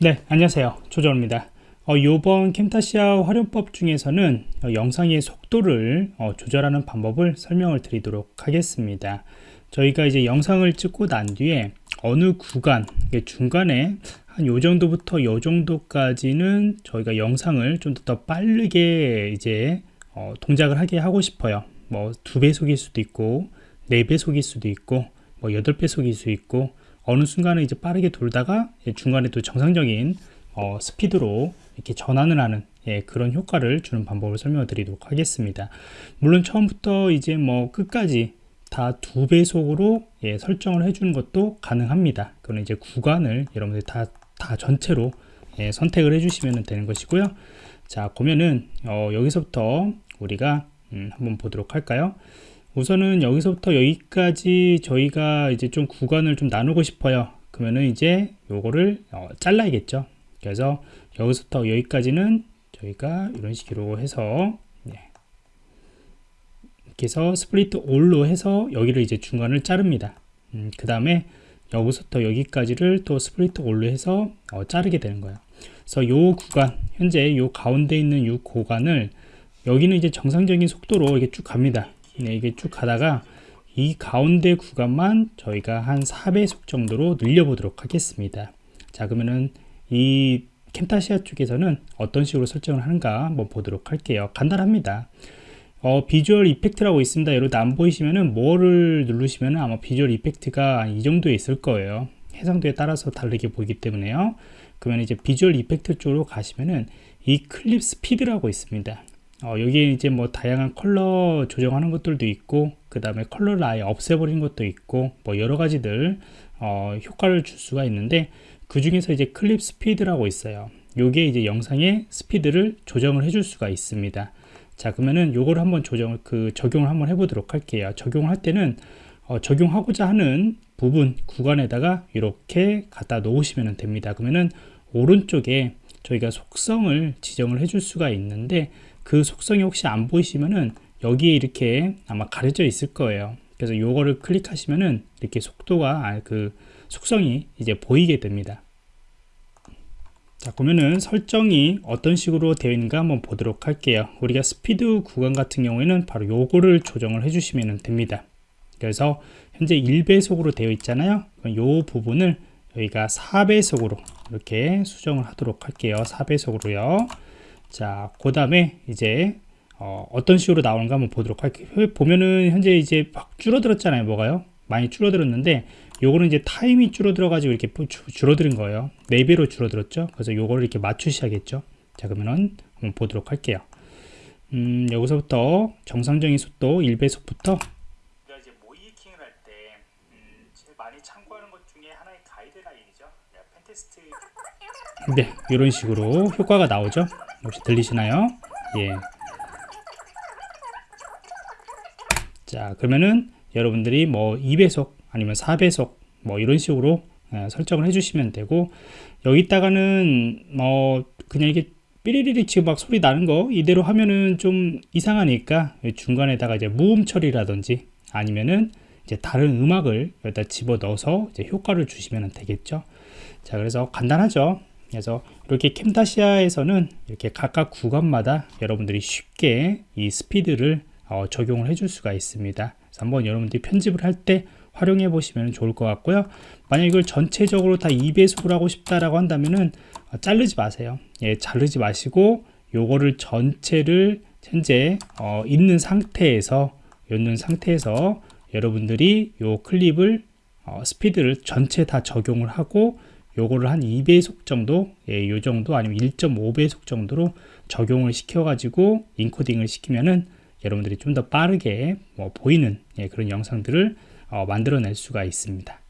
네 안녕하세요. 조정입니다. 어, 이번 캠타시아 활용법 중에서는 어, 영상의 속도를 어, 조절하는 방법을 설명을 드리도록 하겠습니다. 저희가 이제 영상을 찍고 난 뒤에 어느 구간 중간에 한 요 정도부터 요 정도까지는 저희가 영상을 좀 더 빠르게 이제 어, 동작을 하게 하고 싶어요. 뭐 두 배속일 수도 있고 네 배속일 수도 있고 뭐 여덟 배속일 수 있고 어느 순간에 이제 빠르게 돌다가 중간에 또 정상적인 어, 스피드로 이렇게 전환을 하는 예, 그런 효과를 주는 방법을 설명을 드리도록 하겠습니다. 물론 처음부터 이제 뭐 끝까지 다 두 배속으로 예, 설정을 해주는 것도 가능합니다. 그건 이제 구간을 여러분들이 다, 다 전체로 예, 선택을 해주시면 되는 것이고요. 자, 보면은 어, 여기서부터 우리가 음, 한번 보도록 할까요? 우선은 여기서부터 여기까지 저희가 이제 좀 구간을 좀 나누고 싶어요. 그러면은 이제 요거를 어, 잘라야겠죠? 그래서 여기서부터 여기까지는 저희가 이런 식으로 해서 네. 이렇게 해서 split all로 해서 여기를 이제 중간을 자릅니다. 음, 그 다음에 여기서부터 여기까지를 또 split all로 해서 어, 자르게 되는 거예요. 그래서 요 구간 현재 요 가운데 있는 요 구간을 여기는 이제 정상적인 속도로 이렇게 쭉 갑니다 네, 이게 쭉 가다가 이 가운데 구간만 저희가 한 4배속 정도로 늘려보도록 하겠습니다. 자 그러면은 이 캠타시아 쪽에서는 어떤 식으로 설정을 하는가 한번 보도록 할게요. 간단합니다. 어, 비주얼 이펙트라고 있습니다. 여러분 안 보이시면은 뭐를 누르시면 아마 비주얼 이펙트가 이 정도에 있을 거예요. 해상도에 따라서 다르게 보이기 때문에요. 그러면 이제 visual effect 쪽으로 가시면은 이 clip speed라고 있습니다. 어, 여기에 이제 뭐 다양한 컬러 조정하는 것들도 있고 그 다음에 컬러를 아예 없애버린 것도 있고 뭐 여러 가지들 어, 효과를 줄 수가 있는데 그 중에서 이제 clip speed라고 있어요. 요게 이제 영상의 스피드를 조정을 해줄 수가 있습니다. 자 그러면은 요거를 한번 조정을 그 적용을 한번 해보도록 할게요. 적용을 할 때는 어, 적용하고자 하는 부분 구간에다가 이렇게 갖다 놓으시면 됩니다. 그러면은 오른쪽에 저희가 속성을 지정을 해줄 수가 있는데 그 속성이 혹시 안 보이시면은 여기에 이렇게 아마 가려져 있을 거예요. 그래서 요거를 클릭하시면은 이렇게 속도가 아, 그 속성이 이제 보이게 됩니다. 자 그러면은 설정이 어떤 식으로 되어 있는가 한번 보도록 할게요. 우리가 스피드 구간 같은 경우에는 바로 요거를 조정을 해 주시면 됩니다. 그래서 현재 1배속으로 되어 있잖아요. 요 부분을 여기가 4배속으로 이렇게 수정을 하도록 할게요. 4배속으로요 자, 그 다음에 이제 어, 떤 식으로 나오는가 한번 보도록 할게요. 보면은 현재 이제 막 줄어들었잖아요. 뭐가요? 많이 줄어들었는데 요거는 이제 타임이 줄어들어 가지고 이렇게 줄어드는 거예요. 4배로 줄어들었죠. 그래서 요거를 이렇게 맞추셔야겠죠. 자, 그러면은 한번 보도록 할게요. 음, 여기서부터 정상적인 속도 1배속부터 이제 모이킹을 할 때 음, 제일 많이 참고하는 것 중에 하나의 가이드라인이죠. 펜테스트 네, 이런 식으로 효과가 나오죠. 혹시 들리시나요? 예. 자 그러면은 여러분들이 뭐 2배속 아니면 4배속 뭐 이런 식으로 예, 설정을 해주시면 되고 여기다가는 뭐 그냥 이게 삐리리리 지금 막 소리 나는 거 이대로 하면은 좀 이상하니까 중간에다가 이제 무음 처리라든지 아니면은 이제 다른 음악을 여기다 집어 넣어서 이제 효과를 주시면 되겠죠 자 그래서 간단하죠 그래서 이렇게 캠타시아에서는 이렇게 각각 구간마다 여러분들이 쉽게 이 스피드를 어, 적용을 해줄 수가 있습니다. 그래서 한번 여러분들이 편집을 할 때 활용해 보시면 좋을 것 같고요. 만약 이걸 전체적으로 다 2배속으로 하고 싶다라고 한다면은 어, 자르지 마세요. 예, 자르지 마시고 요거를 전체를 현재 어, 있는 상태에서 있는 상태에서 여러분들이 요 클립을 어, 스피드를 전체 다 적용을 하고 요거를 한 2배속 정도 예, 요 정도 아니면 1.5배속 정도로 적용을 시켜 가지고 인코딩을 시키면은 여러분들이 좀 더 빠르게 뭐 보이는 예, 그런 영상들을 어, 만들어낼 수가 있습니다